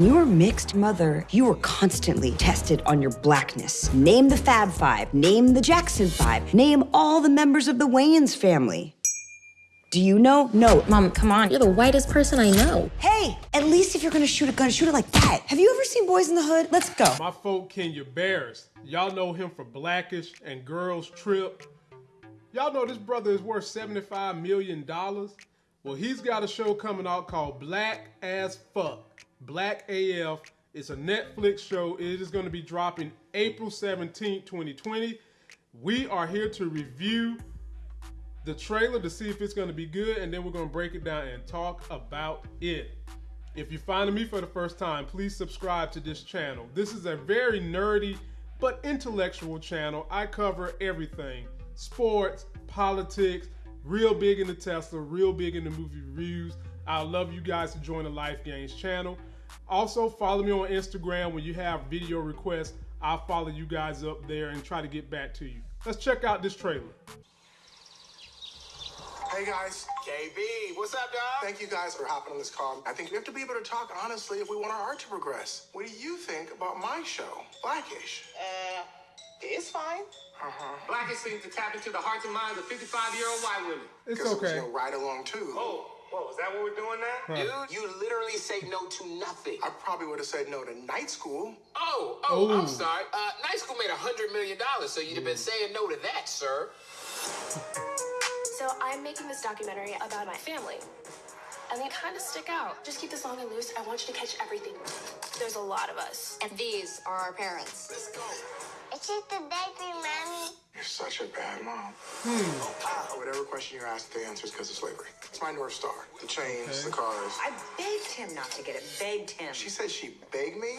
You were mixed mother. You were constantly tested on your blackness. Name the Fab Five. Name the Jackson Five. Name all the members of the Wayans family. Do you know? No. Mom, come on. You're the whitest person I know. Hey, at least if you're gonna shoot a gun, shoot it like that. Have you ever seen Boyz n the Hood? Let's go. My folk Kenya Barris. Y'all know him for Blackish and Girls Trip. Y'all know this brother is worth $75 million. Well, he's got a show coming out called Black as Fuck. Black AF. It's a Netflix show. It is going to be dropping April 17, 2020. We are here to review the trailer to see if it's going to be good, and then we're going to break it down and talk about it. If you're finding me for the first time, please subscribe to this channel. This is a very nerdy but intellectual channel. I cover everything sports, politics, real big into Tesla, real big into movie reviews. I'd love you guys to join the Life Gains channel. Also, follow me on Instagram when you have video requests. I'll follow you guys up there and try to get back to you. Let's check out this trailer. Hey guys. KB, what's up, dog? Thank you guys for hopping on this call. I think we have to be able to talk honestly if we want our art to progress. What do you think about my show, Blackish? Uh, it's fine. Uh-huh. Blackish seems to tap into the hearts and minds of 55-year-old white women. It's Guess it was, okay. you know, ride along too. Oh, whoa, is that what we're doing now? Dude, you literally say no to nothing. I probably would have said no to night school. Oh, oh, Ooh. I'm sorry. Uh, night school made a $100 million, so you'd have been saying no to that, sir. So I'm making this documentary about my family. And they kind of stick out. Just keep this long and loose. I want you to catch everything. There's a lot of us. And these are our parents. Let's go. It's just a baby, mommy. You're such a bad mom. Hmm. Whatever question you ask, the answer is because of slavery. It's my North Star. The chains, the cars. I begged him not to get it. Begged him. She said she begged me?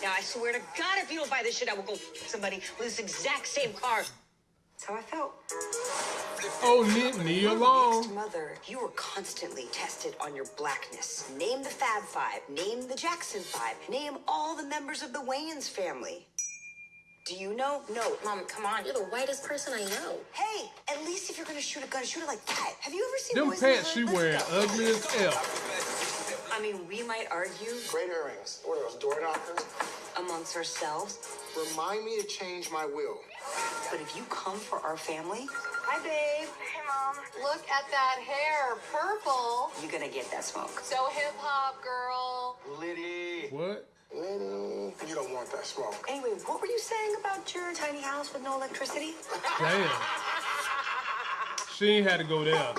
Now, I swear to God, if you don't buy this shit, I will go f- somebody with this exact same car. That's how I felt. Oh, leave me alone. Mixed mother. You were constantly tested on your blackness. Name the Fab Five. Name the Jackson Five. Name all the members of the Wayans family. Do you know? No. Mom, come on. You're the whitest person I know. Hey, at least if you're gonna shoot a gun, shoot it like that. Have you ever seen Them Boys pants she Hood? Let's wearing ugly as F. I mean, we might argue Great earrings. What are those, door knockers? amongst ourselves, Remind me to change my will. but if you come for our family, Hi, babe. Hey, mom. Look at that hair, purple. you're gonna get that smoke. So hip hop, girl. Liddy. What? Liddy. You don't want that smoke. Anyway, what were you saying about your tiny house with no electricity? Damn. She ain't had to go there. Wow.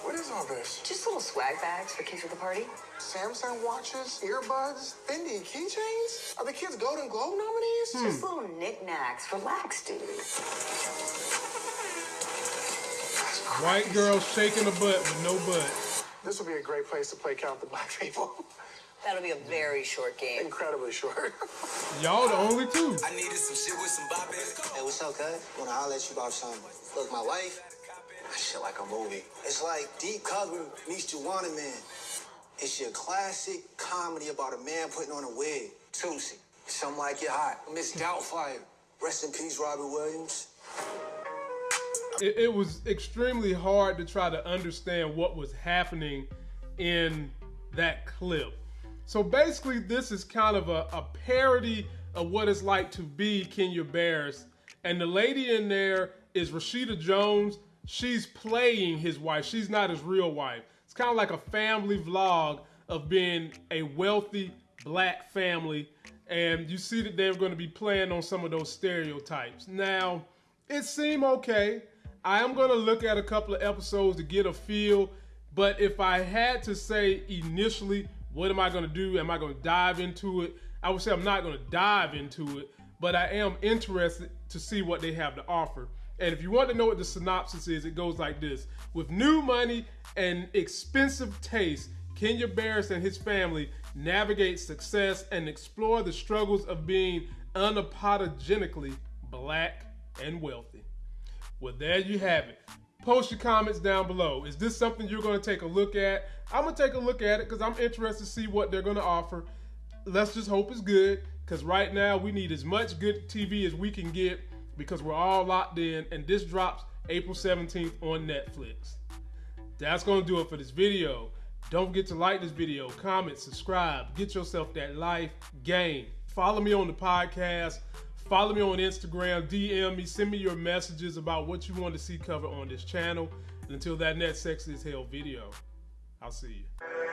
What is all this? Just little swag bags for kids at the party. Samsung watches, earbuds, Fendi keychains? Are the kids Golden Globe nominees? Just hmm. little knickknacks. Relax, dude. White girl shaking a butt with no butt. This would be a great place to play Count the Black People. That'll be a very short game. Incredibly short. Y'all the only two. I needed some shit with some bop in it. Hey, what's up, cuz? Wanna holler at you about something. Look, my wife, that shit like a movie. It's like Deep Cover meets Juwanna Man. It's your classic comedy about a man putting on a wig. Tootsie. Something like it hot. Miss Doubtfire. Rest in peace, Robert Williams. It, it was extremely hard to try to understand what was happening in that clip. So basically, this is kind of a, a parody of what it's like to be Kenya Barris. And the lady in there is Rashida Jones. She's playing his wife. She's not his real wife. It's kind of like a family vlog of being a wealthy black family. And you see that they're going to be playing on some of those stereotypes. Now, it seemed okay. I am going to look at a couple of episodes to get a feel. But if I had to say initially, what am I going to do? Am I going to dive into it? I would say I'm not going to dive into it, but I am interested to see what they have to offer. And if you want to know what the synopsis is, it goes like this With new money and expensive taste, Kenya Barris and his family navigate success and explore the struggles of being unapologetically black and wealthy. Well, there you have it. Post your comments down below. Is this something you're going to take a look at? I'm going to take a look at it because I'm interested to see what they're going to offer. Let's just hope it's good because right now we need as much good TV as we can get because we're all locked in and this drops April 17th on Netflix. That's going to do it for this video. Don't forget to like this video, comment, subscribe, get yourself that life game. Follow me on the podcast. Follow me on Instagram, DM me, send me your messages about what you want to see covered on this channel. And until that next Sex is Hell video, I'll see you.